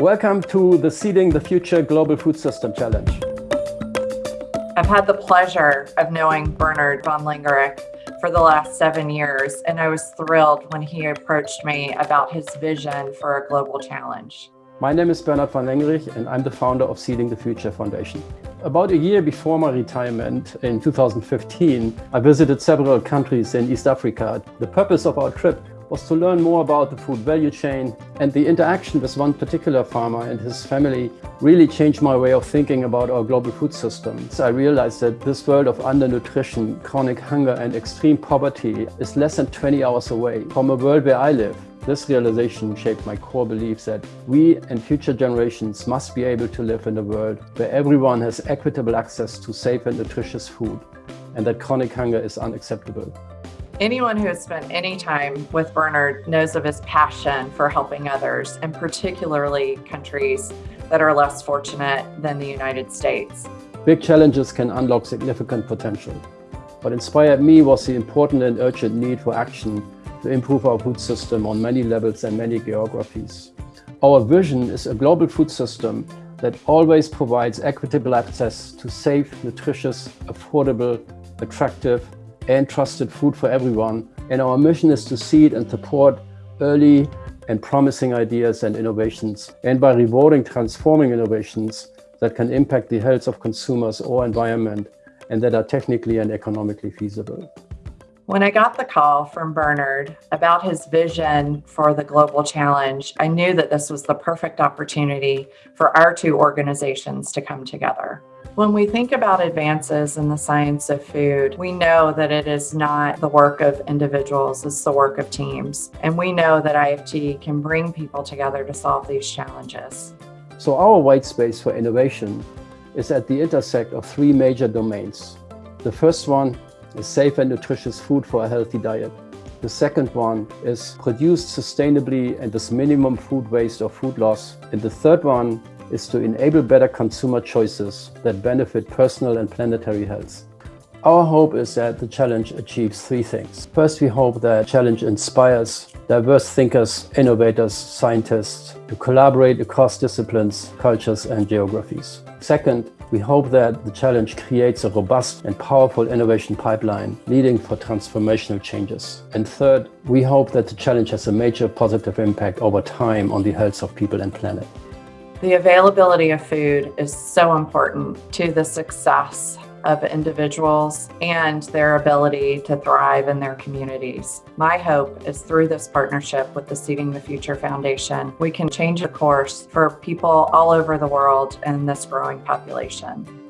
Welcome to the Seeding the Future Global Food System Challenge. I've had the pleasure of knowing Bernhard van Lengerich for the last seven years, and I was thrilled when he approached me about his vision for a global challenge. My name is Bernhard van Lengerich, and I'm the founder of Seeding the Future Foundation. About a year before my retirement in 2015, I visited several countries in East Africa. The purpose of our trip was to learn more about the food value chain and the interaction with one particular farmer and his family really changed my way of thinking about our global food system. So I realized that this world of undernutrition, chronic hunger and extreme poverty is less than 20 hours away from a world where I live. This realization shaped my core belief that we and future generations must be able to live in a world where everyone has equitable access to safe and nutritious food and that chronic hunger is unacceptable. Anyone who has spent any time with Bernhard knows of his passion for helping others, and particularly countries that are less fortunate than the United States. Big challenges can unlock significant potential. What inspired me was the important and urgent need for action to improve our food system on many levels and many geographies. Our vision is a global food system that always provides equitable access to safe, nutritious, affordable, attractive, and trusted food for everyone. And our mission is to seed and support early and promising ideas and innovations, and by rewarding transforming innovations that can impact the health of consumers or environment and that are technically and economically feasible. When I got the call from Bernhard about his vision for the global challenge, I knew that this was the perfect opportunity for our two organizations to come together. When we think about advances in the science of food, we know that it is not the work of individuals, it's the work of teams. And we know that IFT can bring people together to solve these challenges. So our white space for innovation is at the intersect of three major domains. The first one safe and nutritious food for a healthy diet. The second one is produced sustainably and with minimum food waste or food loss. And the third one is to enable better consumer choices that benefit personal and planetary health. Our hope is that the challenge achieves three things. First, we hope that challenge inspires diverse thinkers, innovators, scientists to collaborate across disciplines, cultures and geographies. Second, we hope that the challenge creates a robust and powerful innovation pipeline leading for transformational changes. And third, we hope that the challenge has a major positive impact over time on the health of people and planet. The availability of food is so important to the success of individuals and their ability to thrive in their communities. My hope is through this partnership with the Seeding the Future Foundation, we can change the course for people all over the world and this growing population.